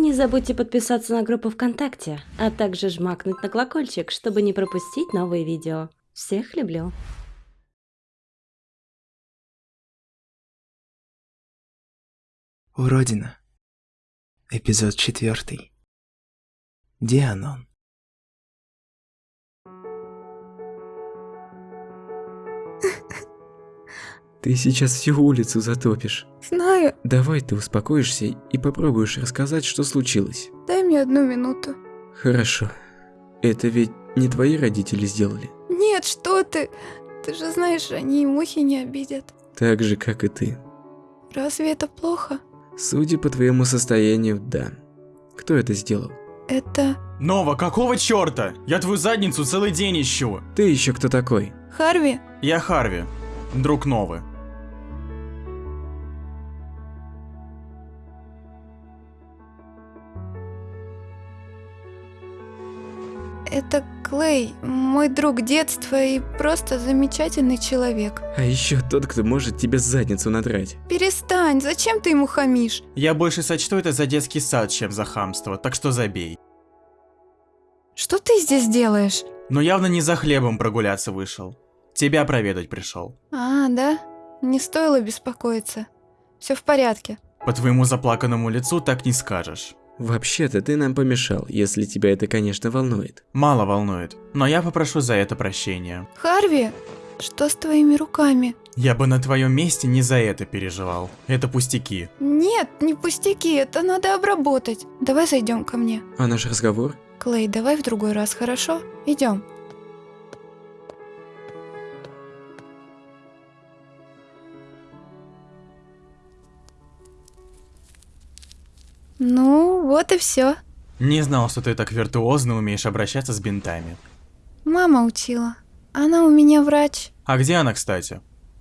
Не забудьте подписаться на группу ВКонтакте, а также жмакнуть на колокольчик, чтобы не пропустить новые видео. Всех люблю. Уродина. Эпизод четвертый. Дианон. Ты сейчас всю улицу затопишь. Знаю, Давай ты успокоишься и попробуешь рассказать, что случилось. дай мне одну минуту. Хорошо. Это ведь не твои родители сделали. Нет, что ты? Ты же знаешь, они и мухи не обидят. Так же, как и ты. Разве это плохо? Судя по твоему состоянию, да. Кто это сделал? Это Нова, какого черта? Я твою задницу целый день ищу. Ты еще кто такой? Харви? Я Харви, друг Новы. Это Клей, мой друг детства и просто замечательный человек. А еще тот, кто может тебе задницу надрать. Перестань, зачем ты ему хамишь? Я больше сочту это за детский сад, чем за хамство, так что забей. Что ты здесь делаешь? Но явно не за хлебом прогуляться вышел. Тебя проведать пришел. А, да? Не стоило беспокоиться. Все в порядке. По твоему заплаканному лицу так не скажешь. Вообще-то ты нам помешал, если тебя это, конечно, волнует. Мало волнует, но я попрошу за это прощения. Харви, что с твоими руками? Я бы на твоем месте не за это переживал. Это пустяки. Нет, не пустяки, это надо обработать. Давай зайдем ко мне. А наш разговор? Клей, давай в другой раз, хорошо? Идем. Ну, вот и все. Не знал, что ты так виртуозно умеешь обращаться с бинтами. Мама учила. Она у меня врач. А где она, кстати?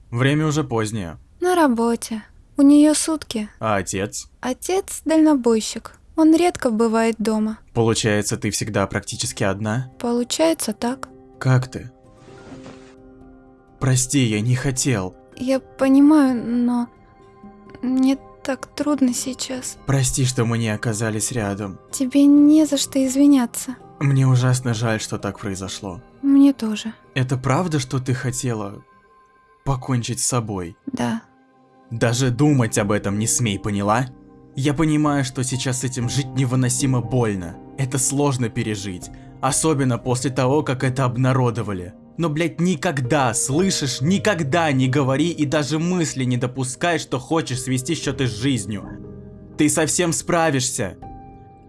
Время уже позднее. На работе. У нее сутки. А отец? Отец дальнобойщик. Он редко бывает дома. Получается, ты всегда практически одна? Получается так. Как ты? Прости, я не хотел. Я понимаю, но мне так трудно сейчас. Прости, что мы не оказались рядом. Тебе не за что извиняться. Мне ужасно жаль, что так произошло. Мне тоже. Это правда, что ты хотела покончить с собой? Да. Даже думать об этом не смей, поняла? Я понимаю, что сейчас с этим жить невыносимо больно. Это сложно пережить. Особенно после того, как это обнародовали. Но, блядь, никогда, слышишь, никогда не говори и даже мысли не допускай, что хочешь свести счеты с жизнью. Ты совсем справишься.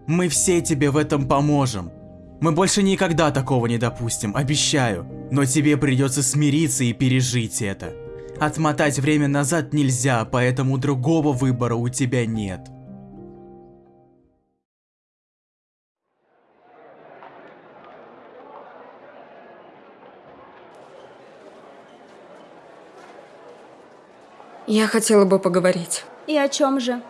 Мы все тебе в этом поможем. Мы больше никогда такого не допустим, обещаю. Но тебе придется смириться и пережить это. Отмотать время назад нельзя, поэтому другого выбора у тебя нет. Я хотела бы поговорить. И о чем же?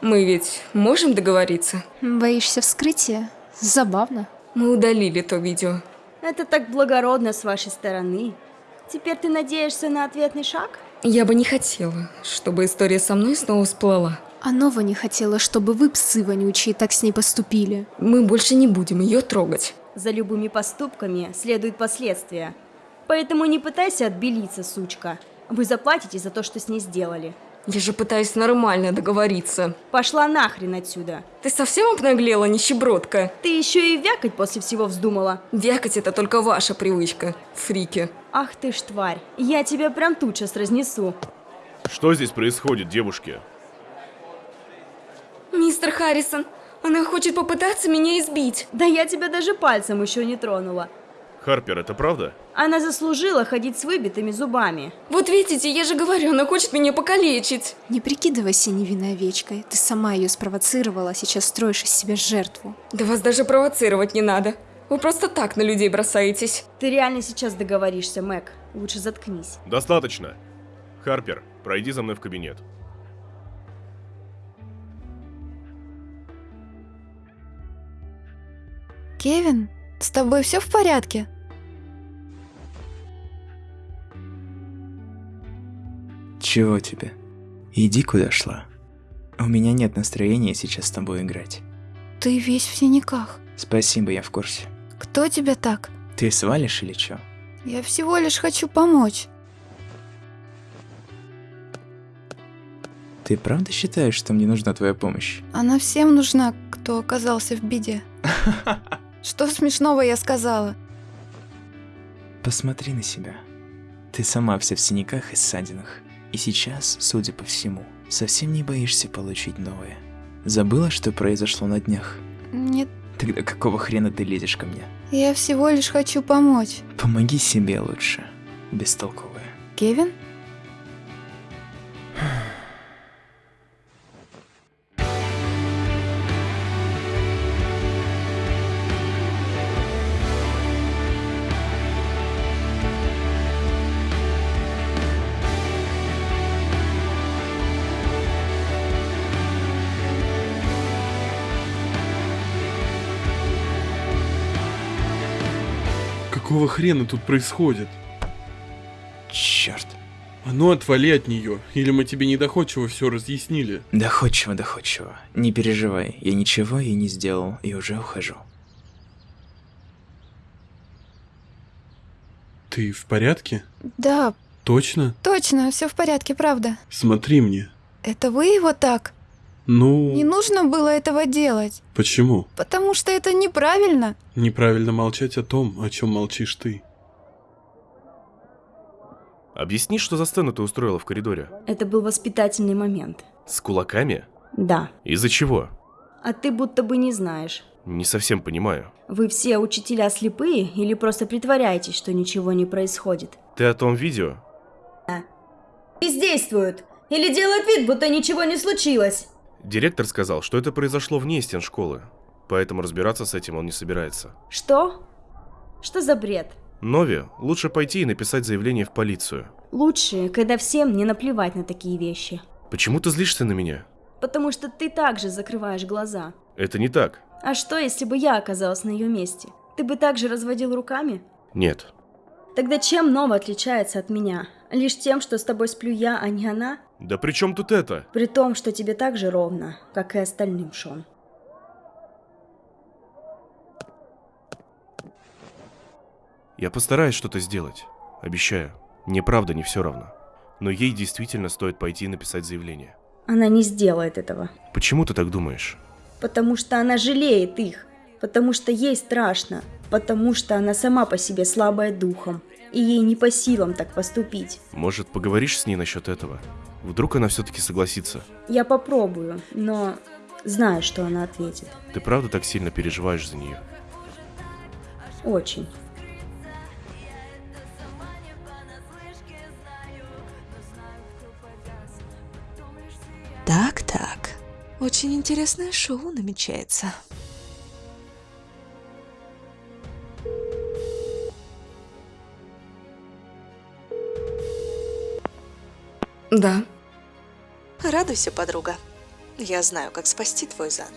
Мы ведь можем договориться? Боишься вскрытия? Забавно. Мы удалили то видео. Это так благородно с вашей стороны. Теперь ты надеешься на ответный шаг? Я бы не хотела, чтобы история со мной снова всплыла. А Нова не хотела, чтобы вы, псы вонючие, так с ней поступили. Мы больше не будем ее трогать. За любыми поступками следуют последствия. Поэтому не пытайся отбелиться, сучка. Вы заплатите за то, что с ней сделали. Я же пытаюсь нормально договориться. Пошла нахрен отсюда. Ты совсем обнаглела, нищебродка? Ты еще и вякать после всего вздумала. Вякать это только ваша привычка, фрики. Ах ты ж тварь. Я тебя прям тут сейчас разнесу. Что здесь происходит, девушки? Мистер Харрисон, она хочет попытаться меня избить. Да я тебя даже пальцем еще не тронула. Харпер, это правда? Она заслужила ходить с выбитыми зубами. Вот видите, я же говорю, она хочет меня покалечить. Не прикидывайся невинной овечкой. Ты сама ее спровоцировала, а сейчас строишь из себя жертву. Да вас даже провоцировать не надо. Вы просто так на людей бросаетесь. Ты реально сейчас договоришься, Мэг. Лучше заткнись. Достаточно. Харпер, пройди за мной в кабинет. Кевин, с тобой все в порядке? Чего тебе? Иди куда шла. У меня нет настроения сейчас с тобой играть. Ты весь в синяках. Спасибо, я в курсе. Кто тебя так? Ты свалишь или чё? Я всего лишь хочу помочь. Ты правда считаешь, что мне нужна твоя помощь? Она всем нужна, кто оказался в беде. Что смешного я сказала? Посмотри на себя. Ты сама вся в синяках и ссадинах. И сейчас, судя по всему, совсем не боишься получить новое. Забыла, что произошло на днях? Нет, Тогда какого хрена ты лезешь ко мне? я всего лишь хочу помочь. Помоги себе лучше. Бестолковая. Кевин? Какого хрена тут происходит? Черт. А ну отвали от нее, или мы тебе недоходчиво все разъяснили. Доходчиво, доходчиво. Не переживай, я ничего ей не сделал и уже ухожу. Ты в порядке? Да, Точно? точно, все в порядке, правда. Смотри мне. Это вы его так? Ну, Не нужно было этого делать, почему? потому что это неправильно. Неправильно молчать о том, о чем молчишь ты. Объясни, что за сцену ты устроила в коридоре? Это был воспитательный момент. С кулаками? Да. Из-за чего? А ты будто бы не знаешь. Не совсем понимаю. Вы все учителя слепые или просто притворяетесь, что ничего не происходит? Ты о том видео? Бездействуют! Или делают вид, будто ничего не случилось! Директор сказал, что это произошло вне стен школы. Поэтому разбираться с этим он не собирается. Что? Что за бред? Нови, лучше пойти и написать заявление в полицию. Лучше, когда всем не наплевать на такие вещи. Почему ты злишься на меня? Потому что ты также закрываешь глаза. Это не так. А что, если бы я оказалась на ее месте? Ты бы также разводил руками? Нет. Тогда чем Нова отличается от меня? Лишь тем, что с тобой сплю я, а не она? Да при чем тут это? При том, что тебе так же ровно, как и остальным, Шон. Я постараюсь что-то сделать. Обещаю. Мне правда не все равно. Но ей действительно стоит пойти и написать заявление. Она не сделает этого. Почему ты так думаешь? Потому что она жалеет их. Потому что ей страшно. Потому что она сама по себе слабая духом. И ей не по силам так поступить. Может, поговоришь с ней насчет этого? Вдруг она все-таки согласится? Я попробую, но знаю, что она ответит. Ты правда так сильно переживаешь за нее? Очень. Так-так. Очень интересное шоу намечается. Да. Радуйся, подруга. Я знаю, как спасти твой зад.